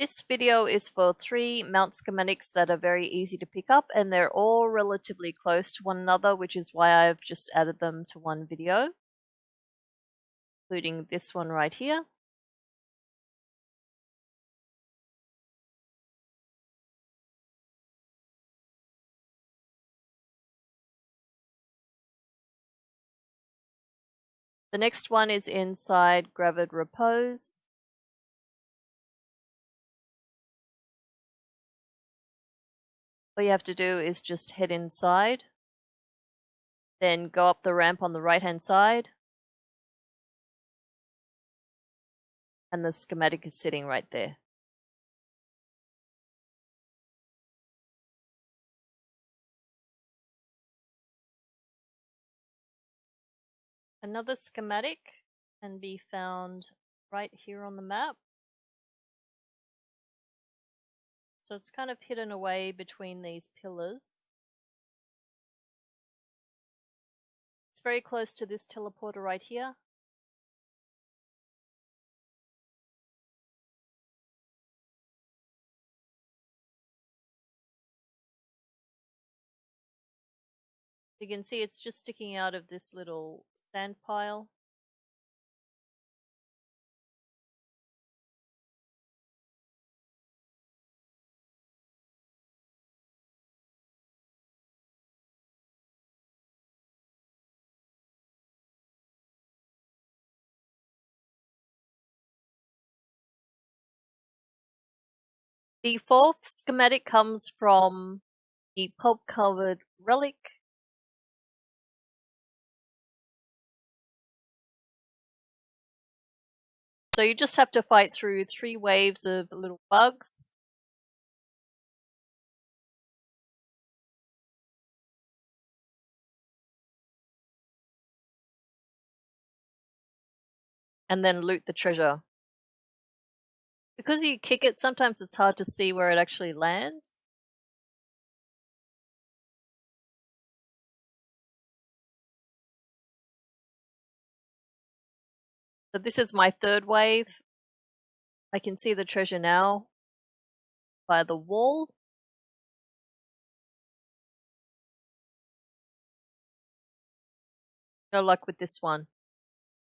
This video is for three mount schematics that are very easy to pick up and they're all relatively close to one another, which is why I've just added them to one video, including this one right here. The next one is inside Gravid Repose. All you have to do is just head inside, then go up the ramp on the right hand side, and the schematic is sitting right there. Another schematic can be found right here on the map. So it's kind of hidden away between these pillars. It's very close to this teleporter right here. You can see it's just sticking out of this little sand pile. The fourth schematic comes from the pulp covered relic. So you just have to fight through three waves of little bugs. And then loot the treasure because you kick it, sometimes it's hard to see where it actually lands. So this is my third wave. I can see the treasure now by the wall. No luck with this one.